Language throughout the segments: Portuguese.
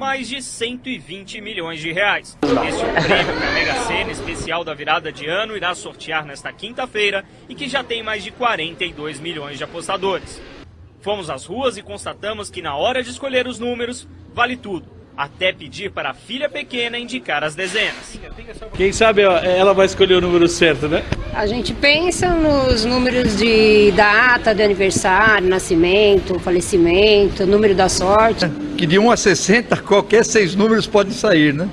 mais de 120 milhões de reais. Este é prêmio que a Mega Sena especial da virada de ano irá sortear nesta quinta-feira e que já tem mais de 42 milhões de apostadores. Fomos às ruas e constatamos que na hora de escolher os números, vale tudo até pedir para a filha pequena indicar as dezenas. Quem sabe ela vai escolher o número certo, né? A gente pensa nos números de data de aniversário, nascimento, falecimento, número da sorte. Que de 1 a 60, qualquer seis números podem sair, né?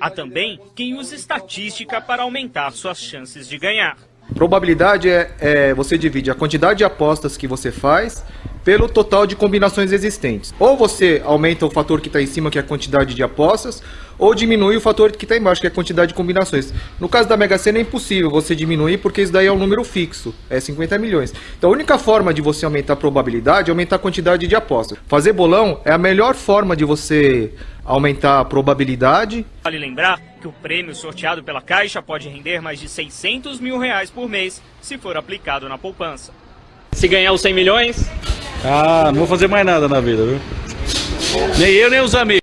Há também quem usa estatística para aumentar suas chances de ganhar. Probabilidade é, é você divide a quantidade de apostas que você faz pelo total de combinações existentes. Ou você aumenta o fator que está em cima, que é a quantidade de apostas, ou diminui o fator que está embaixo, que é a quantidade de combinações. No caso da Mega Sena é impossível você diminuir, porque isso daí é um número fixo, é 50 milhões. Então a única forma de você aumentar a probabilidade é aumentar a quantidade de apostas. Fazer bolão é a melhor forma de você aumentar a probabilidade. Vale lembrar que o prêmio sorteado pela Caixa pode render mais de 600 mil reais por mês, se for aplicado na poupança. Se ganhar os 100 milhões, ah, não vou fazer mais nada na vida, viu? Nem eu, nem os amigos.